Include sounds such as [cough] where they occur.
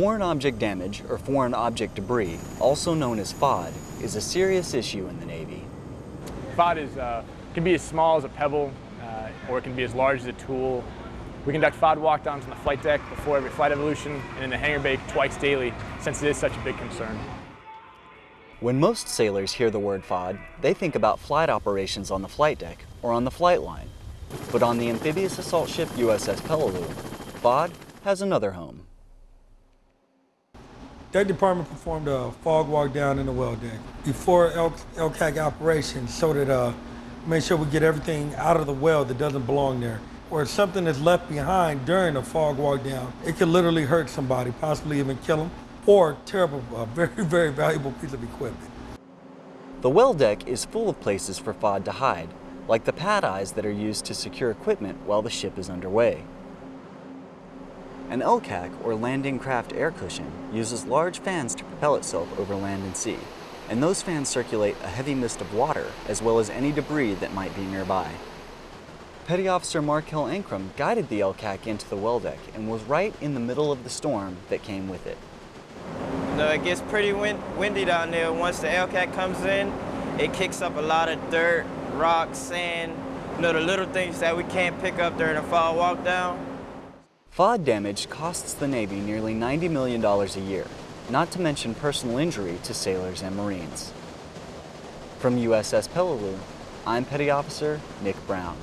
Foreign object damage, or foreign object debris, also known as FOD, is a serious issue in the Navy. FOD is, uh, can be as small as a pebble, uh, or it can be as large as a tool. We conduct FOD walkdowns on the flight deck before every flight evolution and in the hangar bay twice daily, since it is such a big concern. When most sailors hear the word FOD, they think about flight operations on the flight deck or on the flight line. But on the amphibious assault ship USS Peleliu, FOD has another home. Deck department performed a FOD walk down in the well deck before LCAC operations so that uh, make sure we get everything out of the well that doesn't belong there. Or if something is left behind during a FOD walk down, it could literally hurt somebody, possibly even kill them, or tear up a, a very, [laughs] very valuable piece of equipment. The well deck is full of places for FOD to hide, like the pad eyes that are used to secure equipment while the ship is underway. An LCAC, or landing craft air cushion, uses large fans to propel itself over land and sea, and those fans circulate a heavy mist of water as well as any debris that might be nearby. Petty Officer Markel Ankrum guided the LCAC into the well deck and was right in the middle of the storm that came with it. Know, it gets pretty wind windy down there. Once the LCAC comes in, it kicks up a lot of dirt, rocks, sand, you know, the little things that we can't pick up during a FOD walk down. FOD damage costs the Navy nearly $90 million a year, not to mention personal injury to sailors and Marines. From USS Peleliu, I'm Petty Officer Nick Brown.